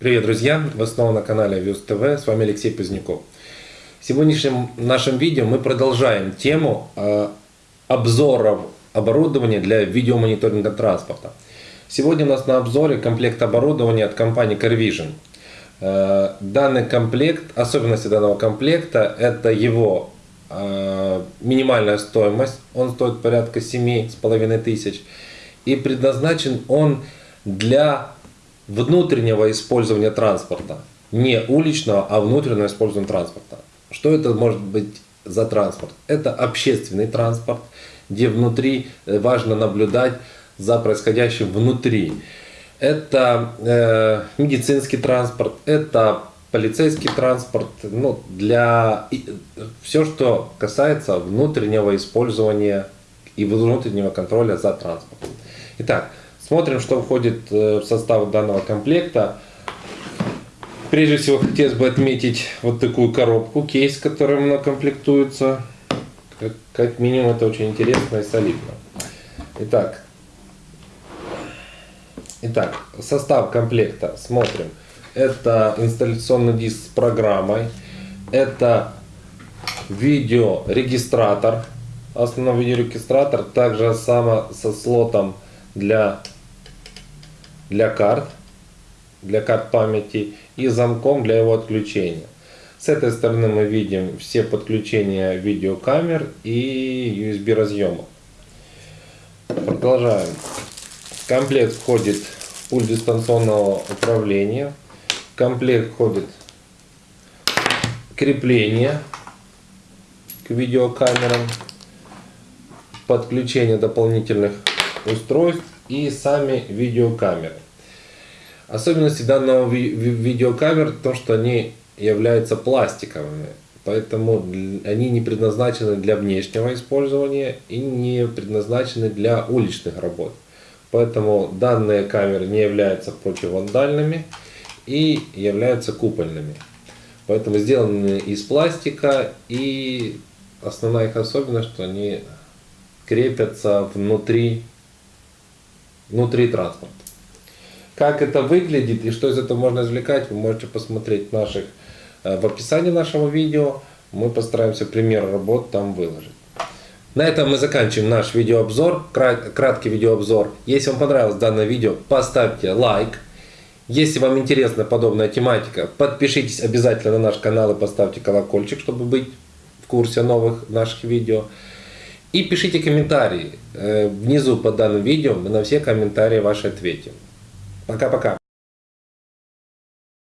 Привет, друзья! Вы снова на канале Вьюз ТВ. С вами Алексей Поздняков. В сегодняшнем нашем видео мы продолжаем тему э, обзоров оборудования для видеомониторинга транспорта. Сегодня у нас на обзоре комплект оборудования от компании CarVision. Э, данный комплект, особенности данного комплекта, это его э, минимальная стоимость. Он стоит порядка 7,5 тысяч. И предназначен он для внутреннего использования транспорта. Не уличного, а внутреннего использования транспорта. Что это может быть за транспорт? Это общественный транспорт, где внутри э, важно наблюдать за происходящим внутри. Это э, медицинский транспорт, это полицейский транспорт, ну, для все, что касается внутреннего использования и внутреннего контроля за транспортом. Итак, Смотрим, что входит э, в состав данного комплекта. Прежде всего, хотелось бы отметить вот такую коробку, кейс, которым она комплектуется. Как, как минимум, это очень интересно и солидно. Итак, итак, состав комплекта смотрим. Это инсталляционный диск с программой. Это видеорегистратор. Основной видеорегистратор. Также само со слотом для для карт, для карт памяти и замком для его отключения. С этой стороны мы видим все подключения видеокамер и USB разъемов. Продолжаем. В комплект входит пульт дистанционного управления. В комплект входит крепление к видеокамерам, подключение дополнительных устройств и сами видеокамеры. Особенности данного ви видеокамер в том, что они являются пластиковыми, поэтому они не предназначены для внешнего использования и не предназначены для уличных работ. Поэтому данные камеры не являются противовандальными и являются купольными. Поэтому сделаны из пластика и основная их особенность, что они крепятся внутри внутри транспорта. Как это выглядит и что из этого можно извлекать, вы можете посмотреть наших, э, в описании нашего видео. Мы постараемся пример работ там выложить. На этом мы заканчиваем наш видеообзор, краткий видеообзор. Если вам понравилось данное видео, поставьте лайк. Если вам интересна подобная тематика, подпишитесь обязательно на наш канал и поставьте колокольчик, чтобы быть в курсе новых наших видео. И пишите комментарии э, внизу под данным видео, мы на все комментарии ваши ответим. Пока-пока.